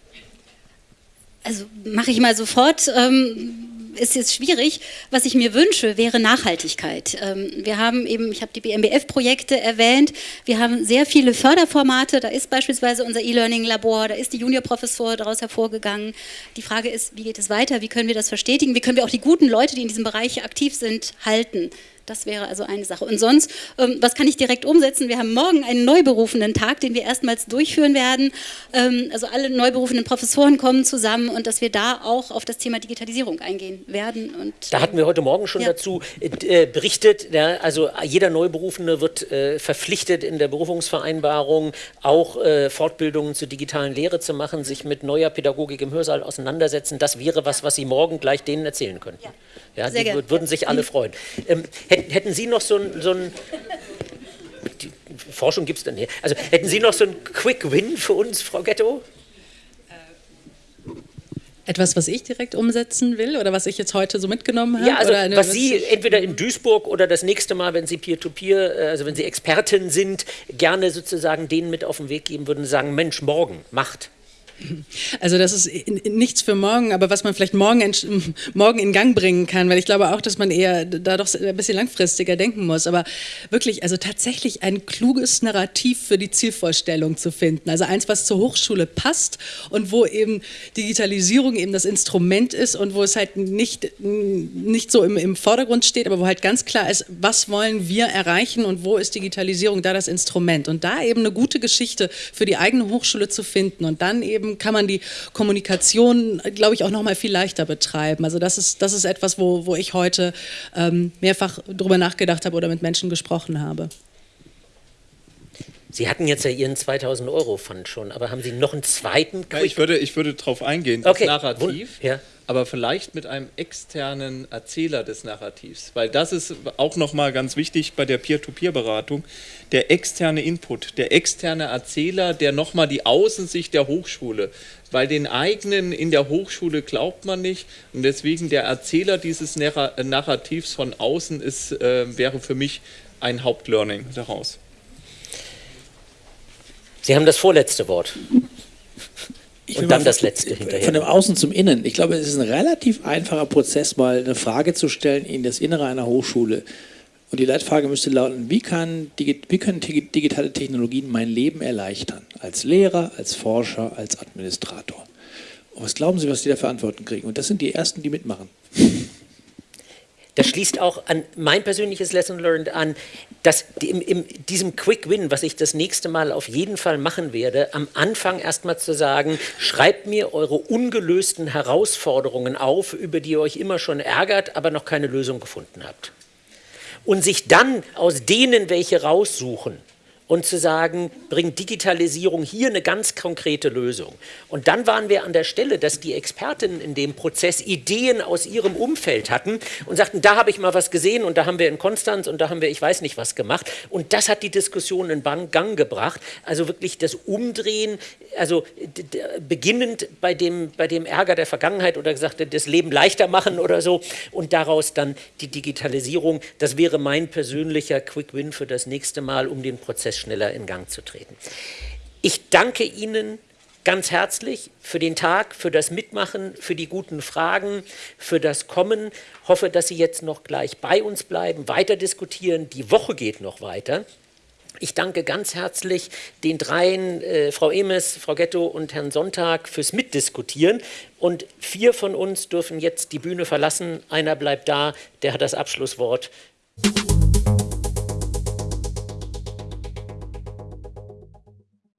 Also mache ich mal sofort, ähm, ist jetzt schwierig. Was ich mir wünsche, wäre Nachhaltigkeit. Ähm, wir haben eben, ich habe die BMBF-Projekte erwähnt, wir haben sehr viele Förderformate, da ist beispielsweise unser E-Learning-Labor, da ist die Juniorprofessur daraus hervorgegangen. Die Frage ist, wie geht es weiter, wie können wir das verstetigen, wie können wir auch die guten Leute, die in diesem Bereich aktiv sind, halten. Das wäre also eine Sache. Und sonst, ähm, was kann ich direkt umsetzen? Wir haben morgen einen neuberufenen Tag, den wir erstmals durchführen werden. Ähm, also alle neuberufenen Professoren kommen zusammen und dass wir da auch auf das Thema Digitalisierung eingehen werden. Und, da hatten wir heute Morgen schon ja. dazu äh, berichtet. Ja, also jeder Neuberufene wird äh, verpflichtet in der Berufungsvereinbarung auch äh, Fortbildungen zur digitalen Lehre zu machen, sich mit neuer Pädagogik im Hörsaal auseinandersetzen. Das wäre was, was Sie morgen gleich denen erzählen könnten. Ja. Ja, Sehr die gerne. würden sich alle freuen. Ähm, hätten Sie noch so ein, so ein die Forschung gibt es dann hier. Also hätten Sie noch so einen Quick Win für uns, Frau Ghetto? Etwas, was ich direkt umsetzen will oder was ich jetzt heute so mitgenommen habe? Ja, also eine, was Sie entweder in Duisburg oder das nächste Mal, wenn Sie Peer-to-Peer, -Peer, also wenn Sie Expertin sind, gerne sozusagen denen mit auf den Weg geben würden, sagen, Mensch, morgen, macht. Also das ist nichts für morgen, aber was man vielleicht morgen, morgen in Gang bringen kann, weil ich glaube auch, dass man eher da doch ein bisschen langfristiger denken muss. Aber wirklich, also tatsächlich ein kluges Narrativ für die Zielvorstellung zu finden. Also eins, was zur Hochschule passt und wo eben Digitalisierung eben das Instrument ist und wo es halt nicht, nicht so im, im Vordergrund steht, aber wo halt ganz klar ist, was wollen wir erreichen und wo ist Digitalisierung da das Instrument. Und da eben eine gute Geschichte für die eigene Hochschule zu finden und dann eben kann man die Kommunikation, glaube ich, auch noch mal viel leichter betreiben. Also das ist, das ist etwas, wo, wo ich heute ähm, mehrfach drüber nachgedacht habe oder mit Menschen gesprochen habe. Sie hatten jetzt ja Ihren 2000 Euro Fund schon, aber haben Sie noch einen zweiten? Ja, ich würde, ich würde darauf eingehen, das okay. Narrativ. Ja aber vielleicht mit einem externen Erzähler des Narrativs, weil das ist auch nochmal ganz wichtig bei der Peer-to-Peer-Beratung, der externe Input, der externe Erzähler, der nochmal die Außensicht der Hochschule, weil den eigenen in der Hochschule glaubt man nicht und deswegen der Erzähler dieses Narrativs von außen ist, äh, wäre für mich ein Hauptlearning daraus. Sie haben das vorletzte Wort. Und dann das letzte hinterher. Von dem Außen zum Innen. Ich glaube, es ist ein relativ einfacher Prozess, mal eine Frage zu stellen in das Innere einer Hochschule. Und die Leitfrage müsste lauten, wie, kann, wie können digitale Technologien mein Leben erleichtern? Als Lehrer, als Forscher, als Administrator. Und was glauben Sie, was die da für Antworten kriegen? Und das sind die Ersten, die mitmachen. Das schließt auch an mein persönliches Lesson Learned an, dass in, in diesem Quick Win, was ich das nächste Mal auf jeden Fall machen werde, am Anfang erstmal zu sagen, schreibt mir eure ungelösten Herausforderungen auf, über die ihr euch immer schon ärgert, aber noch keine Lösung gefunden habt. Und sich dann aus denen welche raussuchen und zu sagen, bringt Digitalisierung hier eine ganz konkrete Lösung. Und dann waren wir an der Stelle, dass die Expertinnen in dem Prozess Ideen aus ihrem Umfeld hatten und sagten, da habe ich mal was gesehen und da haben wir in Konstanz und da haben wir ich weiß nicht was gemacht. Und das hat die Diskussion in Gang gebracht. Also wirklich das Umdrehen, also beginnend bei dem, bei dem Ärger der Vergangenheit oder gesagt, das Leben leichter machen oder so und daraus dann die Digitalisierung. Das wäre mein persönlicher Quick Win für das nächste Mal, um den Prozess Prozess schneller in Gang zu treten. Ich danke Ihnen ganz herzlich für den Tag, für das Mitmachen, für die guten Fragen, für das Kommen. Hoffe, dass Sie jetzt noch gleich bei uns bleiben, weiter diskutieren. Die Woche geht noch weiter. Ich danke ganz herzlich den dreien, äh, Frau Emes, Frau Ghetto und Herrn Sonntag, fürs Mitdiskutieren. Und vier von uns dürfen jetzt die Bühne verlassen. Einer bleibt da, der hat das Abschlusswort